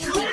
No!